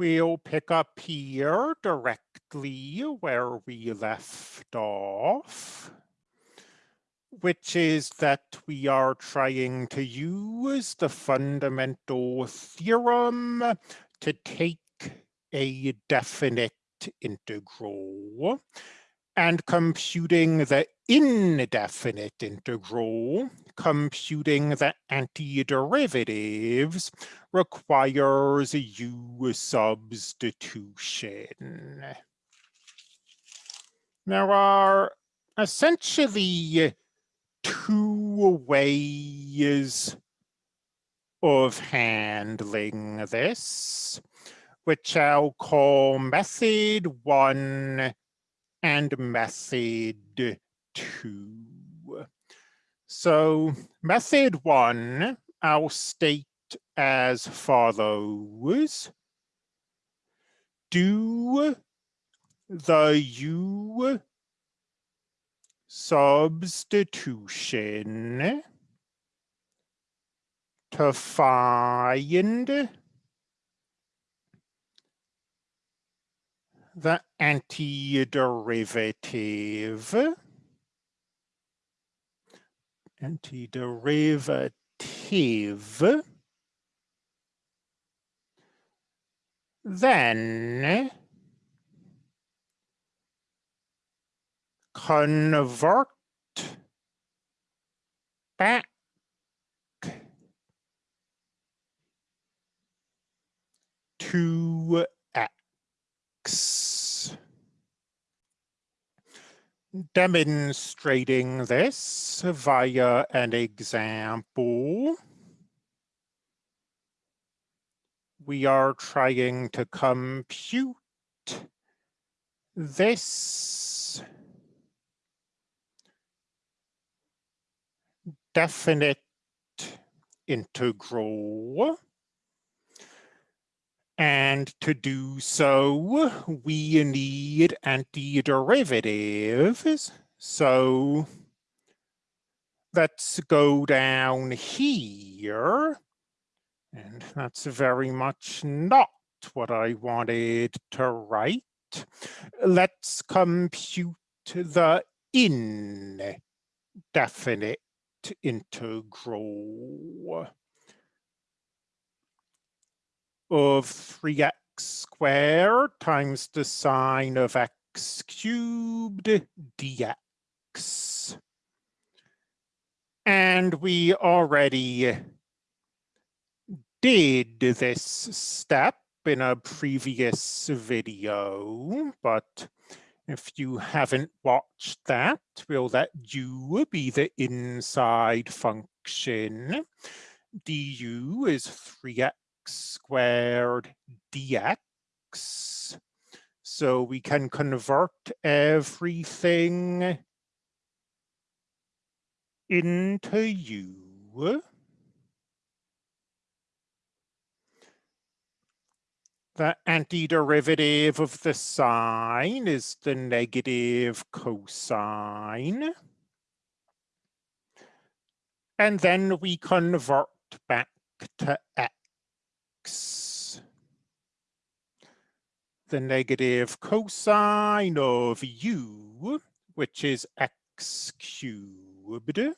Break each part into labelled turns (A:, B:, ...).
A: We'll pick up here directly where we left off, which is that we are trying to use the fundamental theorem to take a definite integral and computing the indefinite integral, computing the antiderivatives requires U substitution. There are essentially two ways of handling this, which I'll call method one and method two. So method one, I'll state as follows. Do the U substitution to find the antiderivative antiderivative then convert back to x. Demonstrating this via an example. We are trying to compute this definite integral and to do so, we need antiderivatives. So let's go down here. And that's very much not what I wanted to write. Let's compute the indefinite integral of 3x squared times the sine of x cubed dx. And we already did this step in a previous video, but if you haven't watched that, we'll let u be the inside function. du is 3x squared dx. So we can convert everything into u. The antiderivative of the sine is the negative cosine. And then we convert back to x the negative cosine of u, which is x cubed.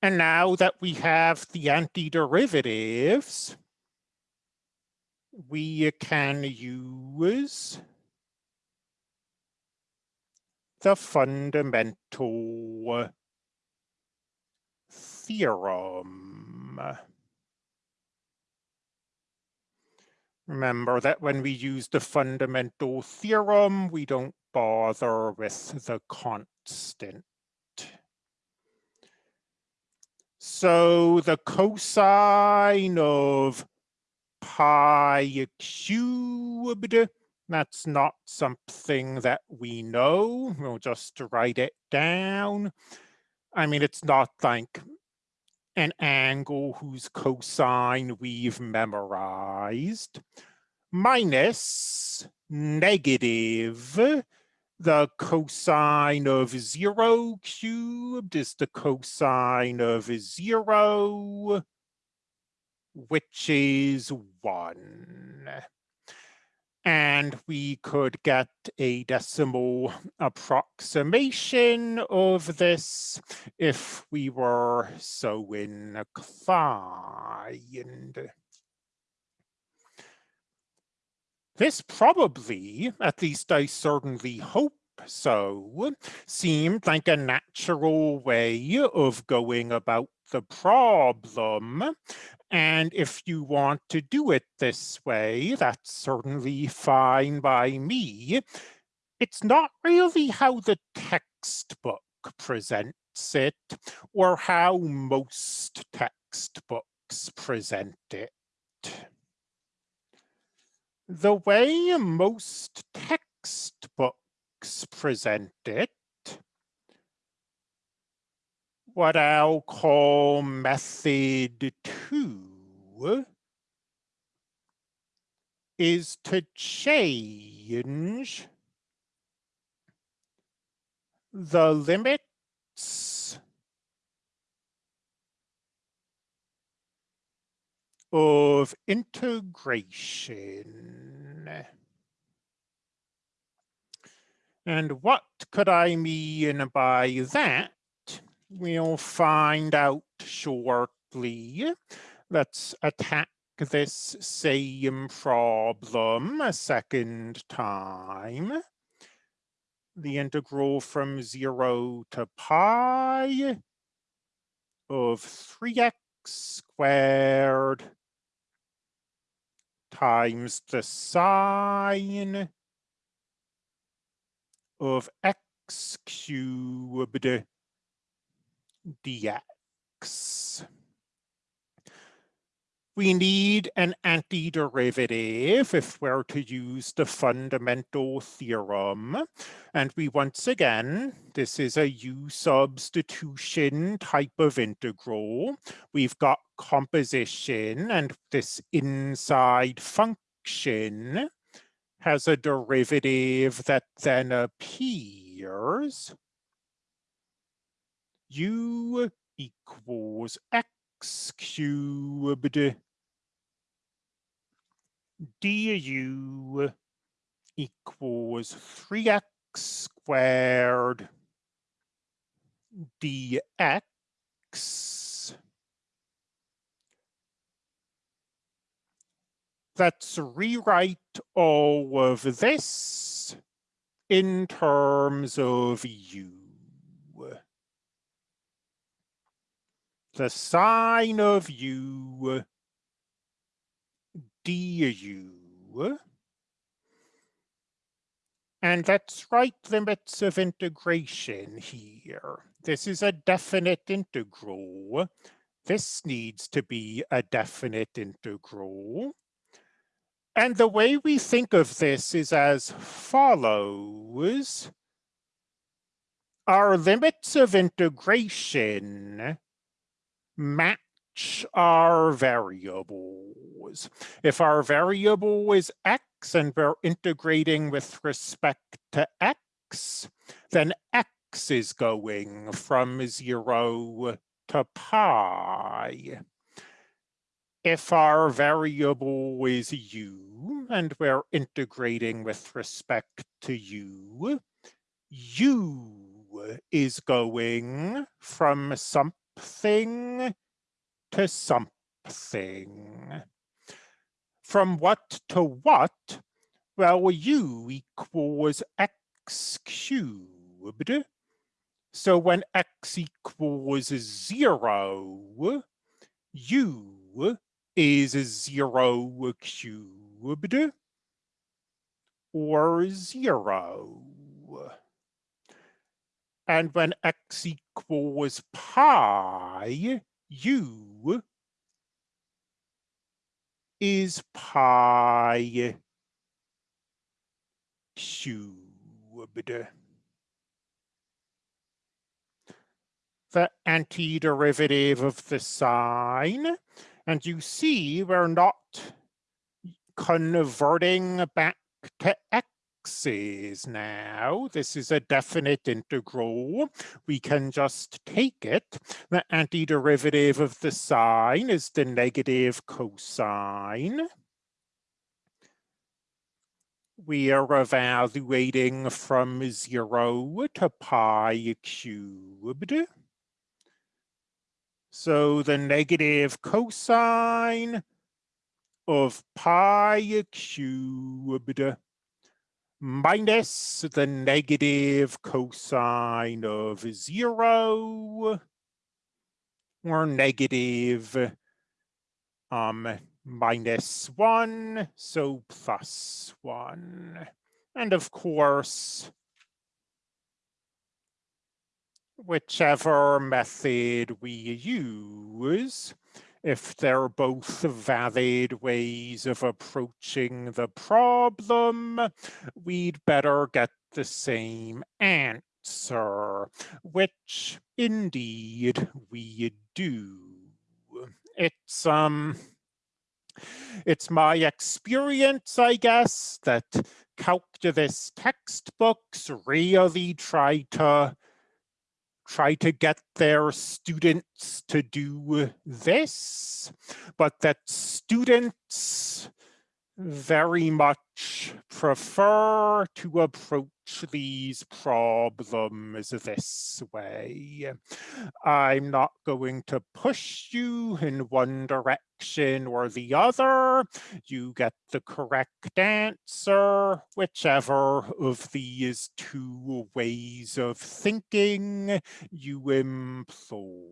A: And now that we have the antiderivatives, we can use the fundamental theorem. Remember that when we use the fundamental theorem, we don't bother with the constant. So the cosine of pi cubed, that's not something that we know. We'll just write it down. I mean, it's not like an angle whose cosine we've memorized minus negative The cosine of zero cubed is the cosine of zero, which is one. And we could get a decimal approximation of this if we were so inclined. This probably, at least I certainly hope so, seemed like a natural way of going about the problem. And if you want to do it this way, that's certainly fine by me. It's not really how the textbook presents it or how most textbooks present it the way most textbooks present it, what I'll call method two, is to change the limits of integration. And what could I mean by that? We'll find out shortly. Let's attack this same problem a second time. The integral from zero to pi of 3x squared times the sine of x cubed dx we need an antiderivative if we're to use the fundamental theorem. And we once again, this is a U substitution type of integral. We've got composition and this inside function has a derivative that then appears. U equals x cubed du equals 3x squared dx let's rewrite all of this in terms of u. The sine of u du. And let's write limits of integration here. This is a definite integral. This needs to be a definite integral. And the way we think of this is as follows. Our limits of integration match our variables. If our variable is x and we're integrating with respect to x, then x is going from zero to pi. If our variable is u and we're integrating with respect to u, u is going from something to something. From what to what? Well, u equals x cubed. So when x equals zero, u is zero cubed or zero. And when x equals pi, u is pi cubed. The antiderivative of the sine, and you see we're not converting back to x's now. This is a definite integral. We can just take it. The antiderivative of the sine is the negative cosine. We are evaluating from zero to pi cubed. So the negative cosine of pi cubed minus the negative cosine of zero or negative um, minus one, so plus one. And of course, whichever method we use, if they're both valid ways of approaching the problem, we'd better get the same answer, which indeed we do. It's, um, it's my experience, I guess, that calculus textbooks really try to try to get their students to do this, but that students very much prefer to approach these problems this way. I'm not going to push you in one direction or the other. You get the correct answer, whichever of these two ways of thinking you employ.